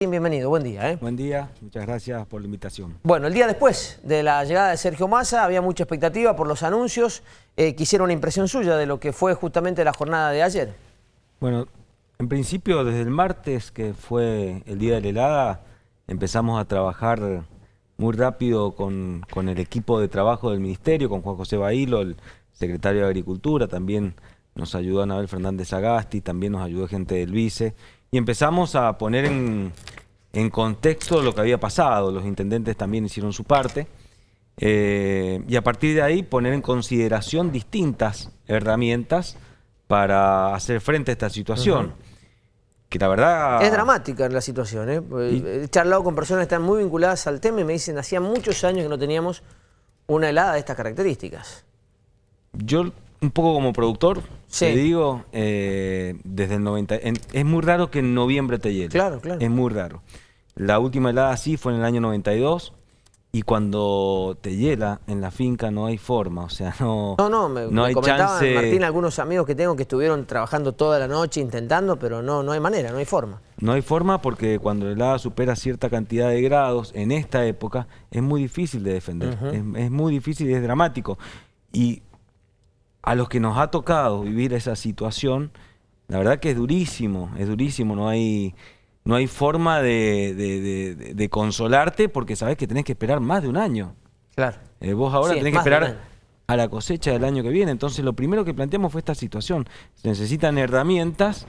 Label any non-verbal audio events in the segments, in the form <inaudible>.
Bienvenido, buen día. ¿eh? Buen día, muchas gracias por la invitación. Bueno, el día después de la llegada de Sergio Massa había mucha expectativa por los anuncios. Eh, quisiera una impresión suya de lo que fue justamente la jornada de ayer. Bueno, en principio desde el martes, que fue el día de la helada, empezamos a trabajar muy rápido con, con el equipo de trabajo del Ministerio, con Juan José Bailo, el secretario de Agricultura, también nos ayudó Anabel Fernández Agasti, también nos ayudó gente del Vice, y empezamos a poner en, contexto lo que había pasado. Los intendentes también hicieron su parte. Eh, y a partir de ahí poner en consideración distintas herramientas para hacer frente a esta situación. Que la verdad... Es dramática la situación. ¿eh? He charlado con personas que están muy vinculadas al tema y me dicen, hacía muchos años que no teníamos una helada de estas características. Yo un poco como productor, te digo, eh, desde el 90... es muy raro que en noviembre te hiele. Claro, claro. Es muy raro. La última helada sí fue en el año 92 y cuando te hiela en la finca no hay forma, o sea, <laughs> no, no, no, me, no hay chance... Martín, algunos amigos que tengo que estuvieron trabajando toda la noche intentando, pero no, no hay manera, no hay forma. No hay forma porque cuando la helada supera cierta cantidad de grados en esta época es muy difícil de defender, es, es muy difícil y es dramático. Y a los que nos ha tocado vivir esa situación, la verdad que es durísimo, es durísimo, no hay, no hay forma de, consolarte porque sabes que tenés que esperar más de un año. Claro. Eh, vos ahora tenés que esperar a la cosecha del año que viene. Entonces lo primero que planteamos fue esta situación. Se necesitan herramientas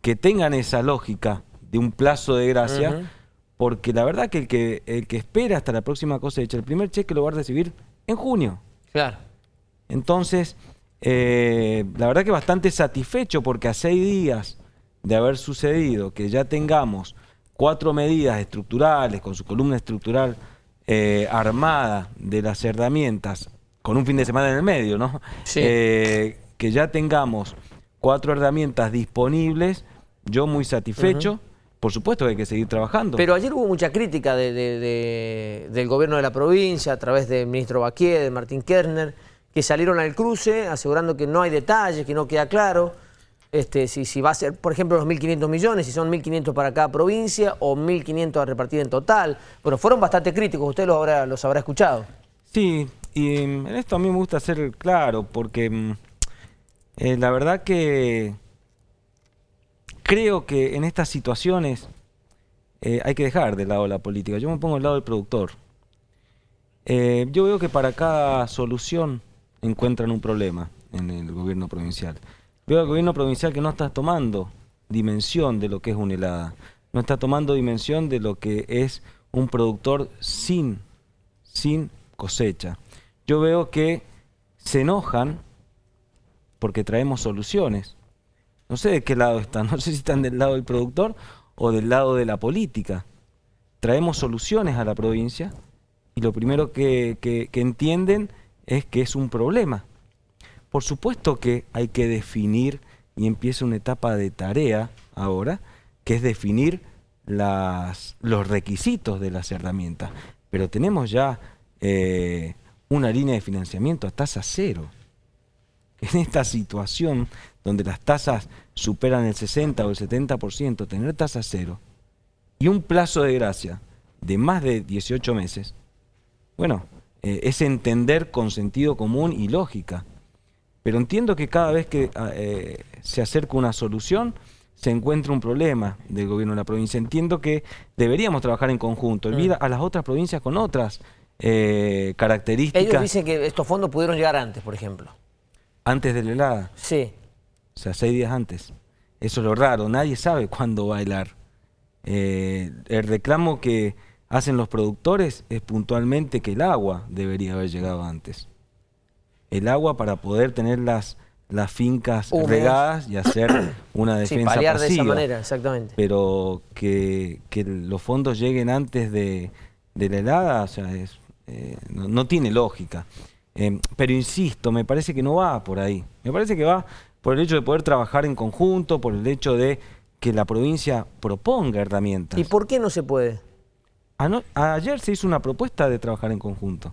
que tengan esa lógica de un plazo de gracia, porque la verdad que el, que el que espera hasta la próxima cosecha, el primer cheque lo va a recibir en junio. Claro. Entonces, eh, la verdad que bastante satisfecho porque a seis días de haber sucedido que ya tengamos cuatro medidas estructurales con su columna estructural eh, armada de las herramientas con un fin de semana en el medio, ¿no? Eh, que ya tengamos cuatro herramientas disponibles, yo muy satisfecho. Por supuesto que hay que seguir trabajando. Pero ayer hubo mucha crítica del gobierno de la provincia a través del ministro Baquier, de Martín Kerner, que salieron al cruce asegurando que no hay detalles, que no queda claro este, si, si va a ser, por ejemplo, los 1.500 millones, si son 1.500 para cada provincia o 1.500 a repartir en total. Bueno, fueron bastante críticos, usted los habrá, escuchado. Sí, y mm, en esto a mí me gusta ser claro, porque mm, eh, la verdad que creo que en estas situaciones eh, hay que dejar de lado la política. Yo me pongo al lado del productor. Eh, yo veo que para cada solución encuentran un problema en el gobierno provincial. Veo al gobierno provincial que no está tomando dimensión de lo que es una helada, no está tomando dimensión de lo que es un productor sin, sin cosecha. Yo veo que se enojan porque traemos soluciones. No sé de qué lado están, <laughs> no sé si están del lado del productor o del lado de la política. Traemos soluciones a la provincia y lo primero que, que, que entienden es que es un problema. Por supuesto que hay que definir, y empieza una etapa de tarea ahora, que es definir los requisitos de las herramientas. Pero tenemos ya eh, una línea de financiamiento a tasa cero. En esta situación donde las tasas superan el 60 o el 70%, tener tasa cero y un plazo de gracia de más de 18 meses, bueno, eh, es entender con sentido común y lógica. Pero entiendo que cada vez que ah, eh, se acerca una solución, se encuentra un problema del gobierno de la provincia. Entiendo que deberíamos trabajar en conjunto, mm. a las otras provincias con otras eh, características. Ellos dicen que estos fondos pudieron llegar antes, por ejemplo. ¿Antes de la helada? Sí. O sea, seis días antes. Eso es lo raro, nadie sabe cuándo va a helar. el reclamo que hacen los productores es puntualmente que el agua debería haber llegado antes. El agua para poder tener las, las fincas regadas y hacer <clears throat> una defensa sí, de esa manera, exactamente. Pero que, los fondos lleguen antes de, la helada, o sea, es, eh, no, tiene lógica. Eh, pero insisto, me parece que no va por ahí. Me parece que va por el hecho de poder trabajar en conjunto, por el hecho de que la provincia proponga herramientas. ¿Y por qué no se puede? ayer se hizo una propuesta de trabajar en conjunto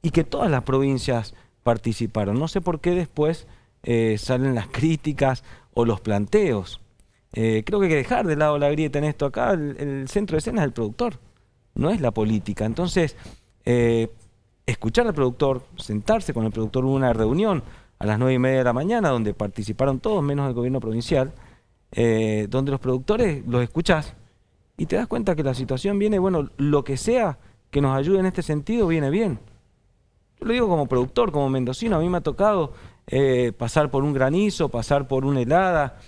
y que todas las provincias participaron. No sé por qué después eh, salen las críticas o los planteos. eh, creo que hay que dejar de lado la grieta en esto. Acá el, centro de escena es el productor, no es la política. Entonces, eh, escuchar al productor, sentarse con el productor, hubo una reunión a las nueve y media de la mañana donde participaron todos menos el gobierno provincial, donde los productores los escuchás y te das cuenta que la situación viene, bueno, lo que sea que nos ayude en este sentido viene bien. Yo lo digo como productor, como mendocino, a mí me ha tocado eh, pasar por un granizo, pasar por una helada.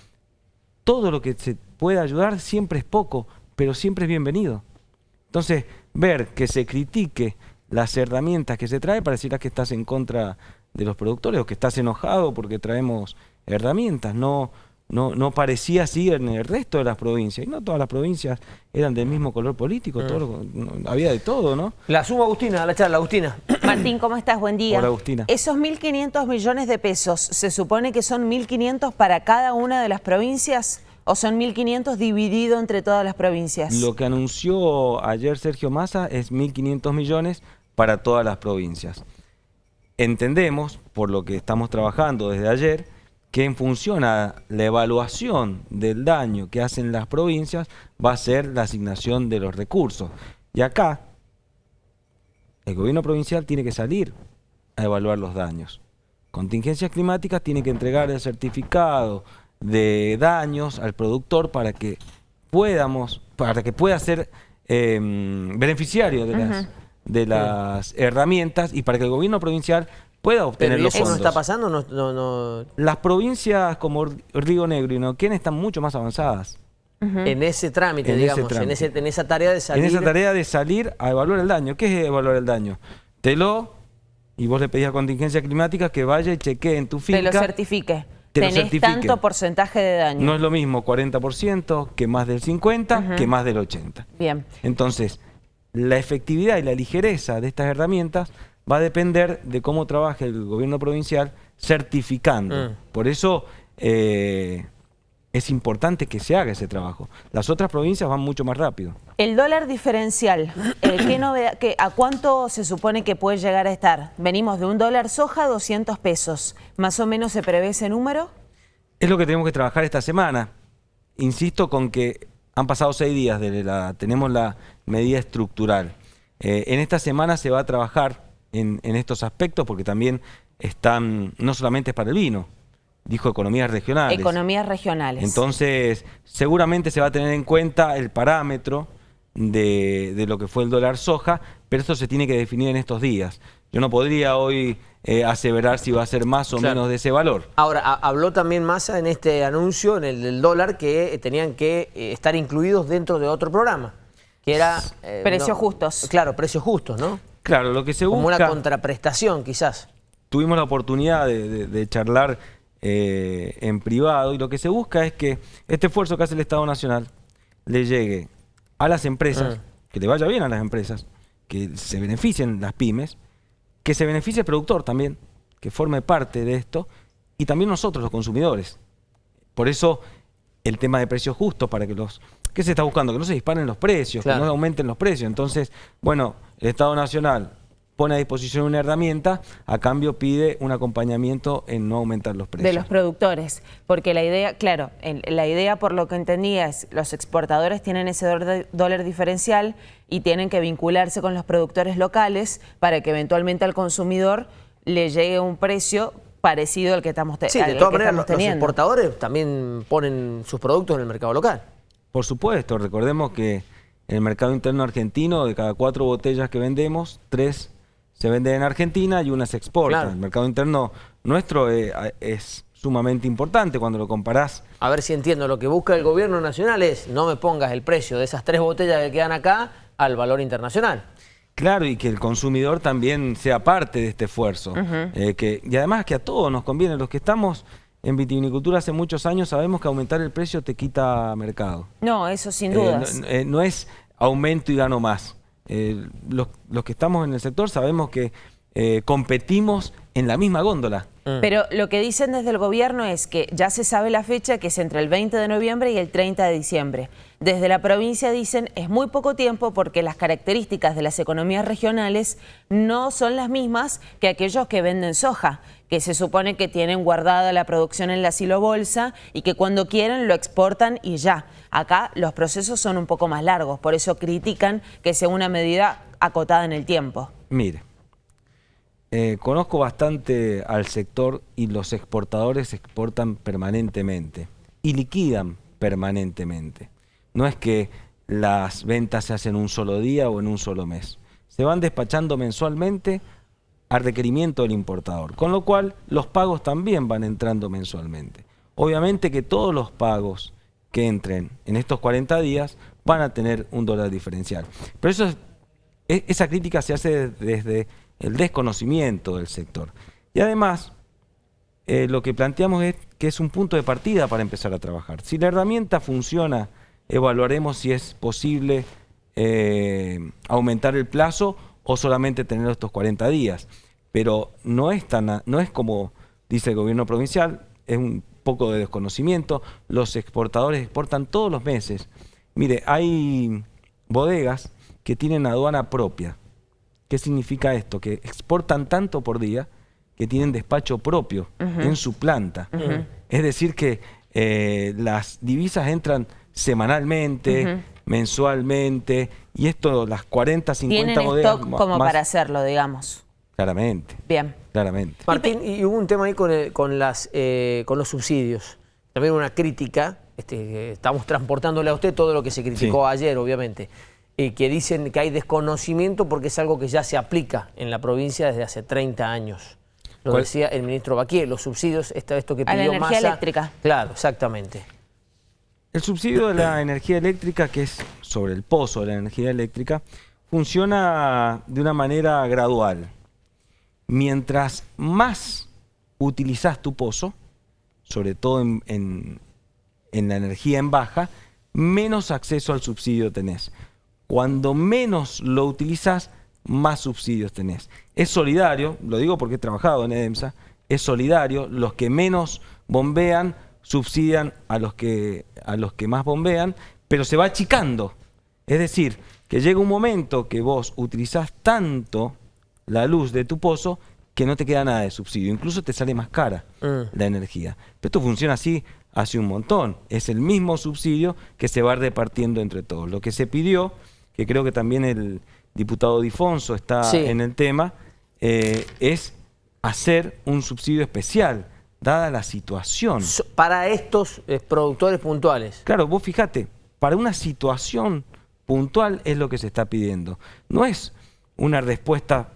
Todo lo que se pueda ayudar siempre es poco, pero siempre es bienvenido. Entonces, ver que se critique las herramientas que se trae, pareciera que estás en contra de los productores o que estás enojado porque traemos herramientas. No, no, no parecía así en el resto de las provincias. Y no todas las provincias eran del mismo color político, todo había de todo, ¿no? La subo Agustina, a la charla, Agustina. Martín, ¿cómo estás? Buen día. Hola, Agustina. Esos 1.500 millones de pesos, ¿se supone que son 1.500 para cada una de las provincias o son 1.500 dividido entre todas las provincias? Lo que anunció ayer Sergio Massa es 1.500 millones para todas las provincias. Entendemos, por lo que estamos trabajando desde ayer, que en función a la evaluación del daño que hacen las provincias va a ser la asignación de los recursos. Y acá, el gobierno provincial tiene que salir a evaluar los daños. Contingencias climáticas tiene que entregar el certificado de daños al productor para que podamos, para que pueda ser em, beneficiario de las, de las herramientas y para que el gobierno provincial pueda obtener los fondos. ¿Eso no está pasando? No, no, Las provincias como Río Negro y Neuquén están mucho más avanzadas. En ese trámite, digamos, En, esa tarea de salir... En esa tarea de salir a evaluar el daño. ¿Qué es evaluar el daño? Te lo... Y vos le pedís a contingencia climática que vaya y chequee en tu finca... Te lo certifique. Te Tenés tanto porcentaje de daño. No es lo mismo 40% que más del 50%, que más del 80%. Bien. Entonces, la efectividad y la ligereza de estas herramientas va a depender de cómo trabaje el gobierno provincial certificando. Mm. Por eso eh, es importante que se haga ese trabajo. Las otras provincias van mucho más rápido. El dólar diferencial, eh, <coughs> ¿a cuánto se supone que puede llegar a estar? Venimos de un dólar soja a 200 pesos. ¿Más o menos se prevé ese número? Es lo que tenemos que trabajar esta semana. Insisto con que han pasado seis días de la... tenemos la medida estructural. Eh, en esta semana se va a trabajar en, estos aspectos porque también están, no solamente es para el vino, dijo economías regionales. Economías regionales. Entonces, seguramente se va a tener en cuenta el parámetro de, lo que fue el dólar soja, pero esto se tiene que definir en estos días. Yo no podría hoy eh, aseverar si va a ser más o menos de ese valor. Ahora, habló también Massa en este anuncio, en el del dólar, que tenían que eh, estar incluidos dentro de otro programa, que era... Eh, precios justos. Claro, precios justos, ¿no? Claro, lo que se busca... Como una contraprestación, quizás. Tuvimos la oportunidad de, charlar eh, en privado y lo que se busca es que este esfuerzo que hace el Estado Nacional le llegue a las empresas, mm. que le vaya bien a las empresas, que se beneficien las pymes, que se beneficie el productor también, que forme parte de esto, y también nosotros, los consumidores. Por eso el tema de precios justos para que los... ¿Qué se está buscando? Que no se disparen los precios, que no aumenten los precios. Entonces, bueno, el Estado Nacional pone a disposición una herramienta, a cambio pide un acompañamiento en no aumentar los precios. De los productores, porque la idea, claro, la idea por lo que entendía es los exportadores tienen ese dólar diferencial y tienen que vincularse con los productores locales para que eventualmente al consumidor le llegue un precio parecido al que estamos, sí, de todas maneras, los exportadores también ponen sus productos en el mercado local. Por supuesto, recordemos que en el mercado interno argentino, de cada cuatro botellas que vendemos, tres se venden en Argentina y una se exporta. El mercado interno nuestro eh, es sumamente importante cuando lo comparás. A ver si entiendo, lo que busca el gobierno nacional es no me pongas el precio de esas tres botellas que quedan acá al valor internacional. Claro, y que el consumidor también sea parte de este esfuerzo. Eh, que, y además que a todos nos conviene, los que estamos en vitivinicultura hace muchos años sabemos que aumentar el precio te quita mercado. No, eso sin duda. Eh, no, es aumento y gano más. Los, los, que estamos en el sector sabemos que competimos en la misma góndola. Mm. Pero lo que dicen desde el gobierno es que ya se sabe la fecha, que es entre el 20 de noviembre y el 30 de diciembre. Desde la provincia dicen es muy poco tiempo porque las características de las economías regionales no son las mismas que aquellos que venden soja, que se supone que tienen guardada la producción en la silobolsa y que cuando quieren lo exportan y ya. Acá los procesos son un poco más largos, por eso critican que sea una medida acotada en el tiempo. Mire, eh, conozco bastante al sector y los exportadores exportan permanentemente y liquidan permanentemente. No es que las ventas se hacen un solo día o en un solo mes. Se van despachando mensualmente al requerimiento del importador, con lo cual los pagos también van entrando mensualmente. Obviamente que todos los pagos que entren en estos 40 días van a tener un dólar diferencial. Pero eso e, esa crítica se hace desde el desconocimiento del sector. Y además, eh, lo que planteamos es que es un punto de partida para empezar a trabajar. Si la herramienta funciona, evaluaremos si es posible eh, aumentar el plazo o solamente tener estos 40 días. Pero no es, tan, no es como dice el gobierno provincial, es un poco de desconocimiento. Los exportadores exportan todos los meses. Mire, hay bodegas que tienen aduana propia. ¿Qué significa esto? Que exportan tanto por día que tienen despacho propio en su planta. Es decir, que eh, las divisas entran semanalmente, mensualmente, y esto, las 40, 50 Tienen stock como para hacerlo, digamos. Claramente. Bien. Claramente. Martín, y hubo un tema ahí con, las, eh, con los subsidios. También una crítica, este, estamos transportándole a usted todo lo que se criticó ayer, obviamente que dicen que hay desconocimiento porque es algo que ya se aplica en la provincia desde hace 30 años. Lo decía el ministro Baquier, los subsidios, esto, esto que pidió A la energía eléctrica. Claro, exactamente. El subsidio de la energía eléctrica, que es sobre el pozo de la energía eléctrica, funciona de una manera gradual. Mientras más utilizas tu pozo, sobre todo en la energía en baja, menos acceso al subsidio tenés. Cuando menos lo utilizas, más subsidios tenés. Es solidario, lo digo porque he trabajado en EDEMSA, es solidario, los que menos bombean subsidian a los que, a los que más bombean, pero se va achicando. Es decir, que llega un momento que vos utilizás tanto la luz de tu pozo que no te queda nada de subsidio, incluso te sale más cara mm. la energía. Pero esto funciona así hace un montón, es el mismo subsidio que se va repartiendo entre todos. Lo que se pidió que creo que también el diputado Difonso está en el tema, eh, es hacer un subsidio especial, dada la situación. Para estos eh, productores puntuales. Claro, vos fíjate, para una situación puntual es lo que se está pidiendo. No es una respuesta,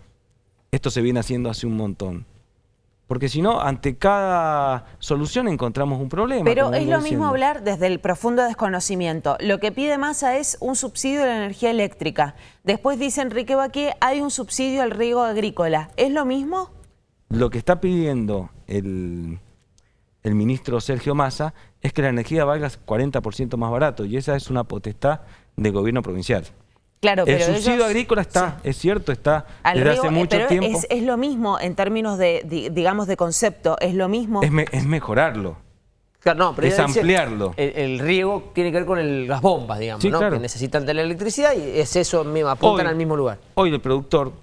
esto se viene haciendo hace un montón. Porque si no, ante cada solución encontramos un problema. Pero es lo mismo hablar desde el profundo desconocimiento. Lo que pide Massa es un subsidio de la energía eléctrica. Después dice Enrique Baqué, hay un subsidio al riego agrícola. ¿Es lo mismo? Lo que está pidiendo el, el ministro Sergio Massa es que la energía valga 40% más barato y esa es una potestad del gobierno provincial el subsidio agrícola está, es cierto, está desde hace mucho tiempo. Es, es, lo mismo en términos de, digamos, de concepto, es lo mismo. Es, mejorarlo. no, pero es ampliarlo. El, riego tiene que ver con las bombas, digamos, ¿no? que necesitan de la electricidad y es eso, mismo, apuntan al mismo lugar. Hoy el productor,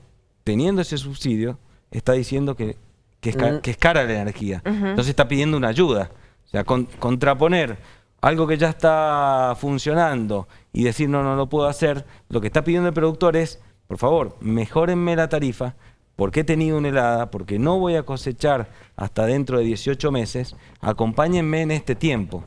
teniendo ese subsidio, está diciendo que, que, es, mm. cara la energía. Entonces está pidiendo una ayuda. O sea, contraponer algo que ya está funcionando y decir no, no lo puedo hacer, lo que está pidiendo el productor es, por favor, mejórenme la tarifa, porque he tenido una helada, porque no voy a cosechar hasta dentro de 18 meses, acompáñenme en este tiempo.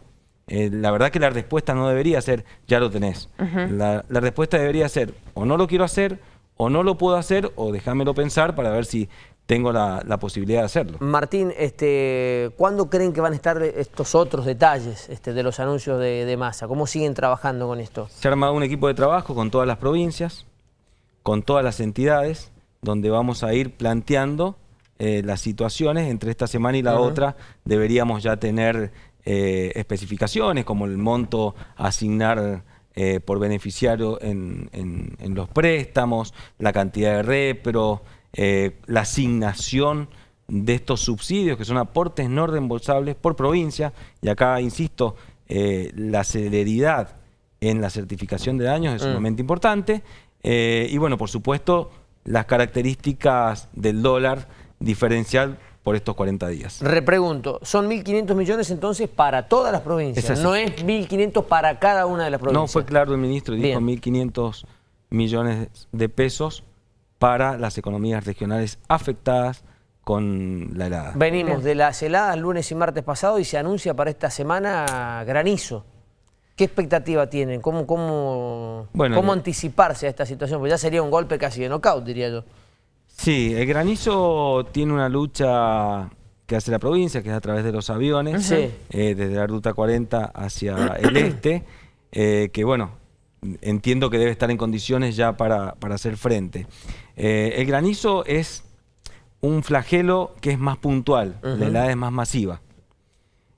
Eh, la verdad que la respuesta no debería ser, ya lo tenés. la, la respuesta debería ser, o no lo quiero hacer, o no lo puedo hacer, o déjamelo pensar para ver si tengo la, posibilidad de hacerlo. Martín, este, ¿cuándo creen que van a estar estos otros detalles este, de los anuncios de, masa? ¿Cómo siguen trabajando con esto? Se ha armado un equipo de trabajo con todas las provincias, con todas las entidades, donde vamos a ir planteando eh, las situaciones. Entre esta semana y la otra deberíamos ya tener eh, especificaciones como el monto a asignar eh, por beneficiario en, en, los préstamos, la cantidad de repro, eh, la asignación de estos subsidios, que son aportes no reembolsables por provincia, y acá, insisto, eh, la celeridad en la certificación de daños es Mm. sumamente importante, eh, y bueno, por supuesto, las características del dólar diferencial por estos 40 días. Repregunto, son 1.500 millones entonces para todas las provincias, Es no es 1.500 para cada una de las provincias. No fue claro el ministro, dijo Bien. 1.500 millones de pesos para las economías regionales afectadas con la helada. Venimos de las heladas lunes y martes pasado y se anuncia para esta semana granizo. ¿Qué expectativa tienen? ¿Cómo, cómo, Bueno, cómo anticiparse a esta situación? Pues ya sería un golpe casi de knockout, diría yo. Sí, el granizo tiene una lucha que hace la provincia, que es a través de los aviones, Sí. eh, desde la ruta 40 hacia el este, eh, que bueno, entiendo que debe estar en condiciones ya para, para hacer frente. Eh, el granizo es un flagelo que es más puntual, la helada es más masiva,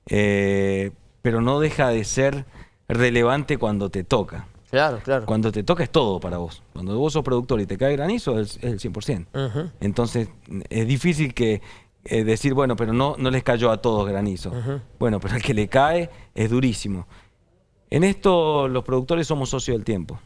Eh, pero no deja de ser relevante cuando te toca. Claro, claro. Cuando te toca es todo para vos. Cuando vos sos productor y te cae granizo es, es el 100%. Ujú. Entonces es difícil que eh, decir, bueno, pero no, no les cayó a todos granizo. Bueno, pero al que le cae es durísimo. En esto los productores somos socios del tiempo,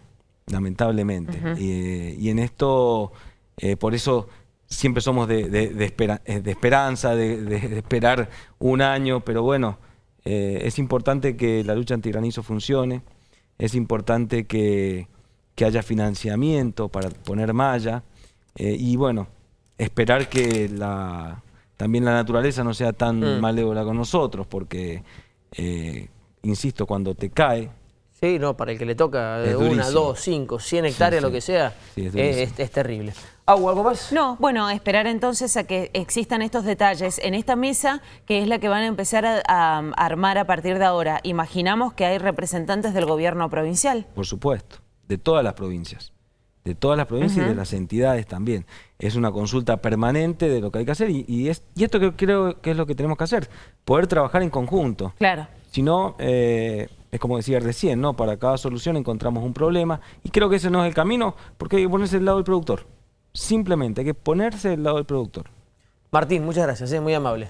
lamentablemente. y, y en esto, eh, por eso siempre somos de, de- de espera- eh, de esperanza, de, esperar un año, pero bueno, eh, es importante que la lucha antigranizo funcione, es importante que, que haya financiamiento para poner malla eh, y bueno, esperar que la, también la naturaleza no sea tan Mm. malévola con nosotros, porque, eh, insisto, cuando te cae, Sí, no, para el que le toca una, dos, cinco, cien hectáreas, sí. lo que sea, Sí, es es, es- es terrible. ¿Agua, algo más? No, bueno, esperar entonces a que existan estos detalles en esta mesa, que es la que van a empezar a, a armar a partir de ahora. Imaginamos que hay representantes del gobierno provincial. por supuesto, de todas las provincias. De todas las provincias y de las entidades también. Es una consulta permanente de lo que hay que hacer y, y es, y esto que creo que es lo que tenemos que hacer, poder trabajar en conjunto. Claro. Si no, eh, es como decía recién, ¿no? Para cada solución encontramos un problema y creo que ese no es el camino porque hay que ponerse del lado del productor. Simplemente hay que ponerse del lado del productor. Martín, muchas gracias, eh, muy amable.